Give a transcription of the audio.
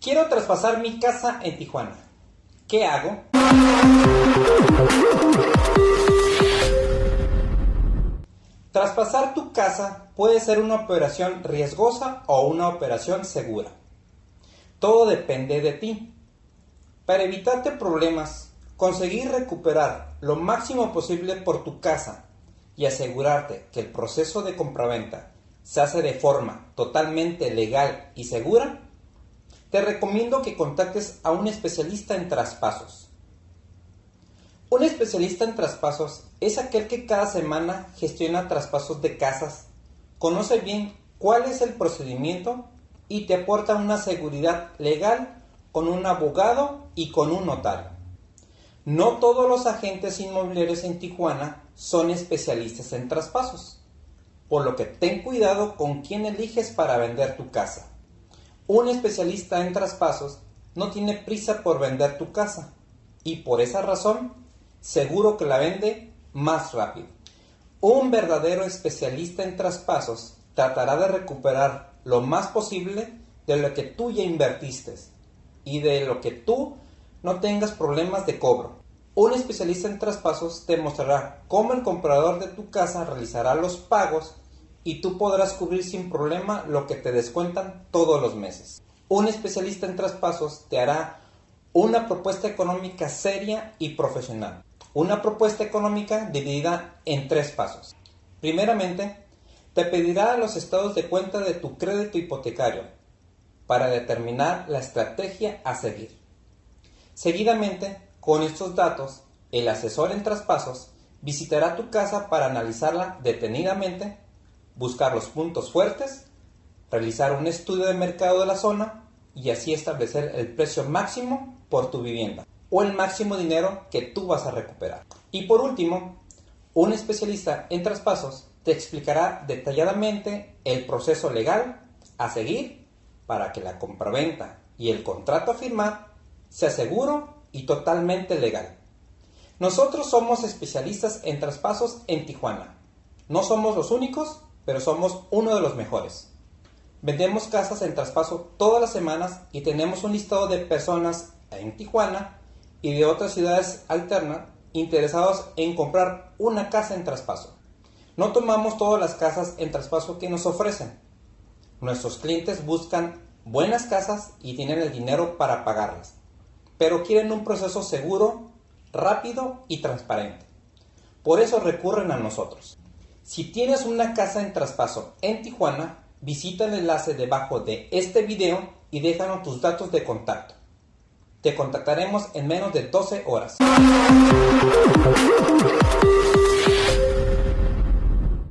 Quiero traspasar mi casa en Tijuana. ¿Qué hago? Traspasar tu casa puede ser una operación riesgosa o una operación segura. Todo depende de ti. Para evitarte problemas, conseguir recuperar lo máximo posible por tu casa y asegurarte que el proceso de compraventa se hace de forma totalmente legal y segura, te recomiendo que contactes a un especialista en traspasos. Un especialista en traspasos es aquel que cada semana gestiona traspasos de casas, conoce bien cuál es el procedimiento y te aporta una seguridad legal con un abogado y con un notario. No todos los agentes inmobiliarios en Tijuana son especialistas en traspasos, por lo que ten cuidado con quién eliges para vender tu casa. Un especialista en traspasos no tiene prisa por vender tu casa y por esa razón seguro que la vende más rápido. Un verdadero especialista en traspasos tratará de recuperar lo más posible de lo que tú ya invertiste y de lo que tú no tengas problemas de cobro. Un especialista en traspasos te mostrará cómo el comprador de tu casa realizará los pagos y tú podrás cubrir sin problema lo que te descuentan todos los meses. Un especialista en traspasos te hará una propuesta económica seria y profesional. Una propuesta económica dividida en tres pasos. Primeramente, te pedirá los estados de cuenta de tu crédito hipotecario para determinar la estrategia a seguir. Seguidamente, con estos datos, el asesor en traspasos visitará tu casa para analizarla detenidamente buscar los puntos fuertes, realizar un estudio de mercado de la zona y así establecer el precio máximo por tu vivienda o el máximo dinero que tú vas a recuperar. Y por último, un especialista en traspasos te explicará detalladamente el proceso legal a seguir para que la compraventa y el contrato a firmar sea seguro y totalmente legal. Nosotros somos especialistas en traspasos en Tijuana. No somos los únicos, pero somos uno de los mejores. Vendemos casas en traspaso todas las semanas y tenemos un listado de personas en Tijuana y de otras ciudades alternas interesados en comprar una casa en traspaso. No tomamos todas las casas en traspaso que nos ofrecen. Nuestros clientes buscan buenas casas y tienen el dinero para pagarlas, pero quieren un proceso seguro, rápido y transparente. Por eso recurren a nosotros. Si tienes una casa en traspaso en Tijuana, visita el enlace debajo de este video y déjanos tus datos de contacto. Te contactaremos en menos de 12 horas.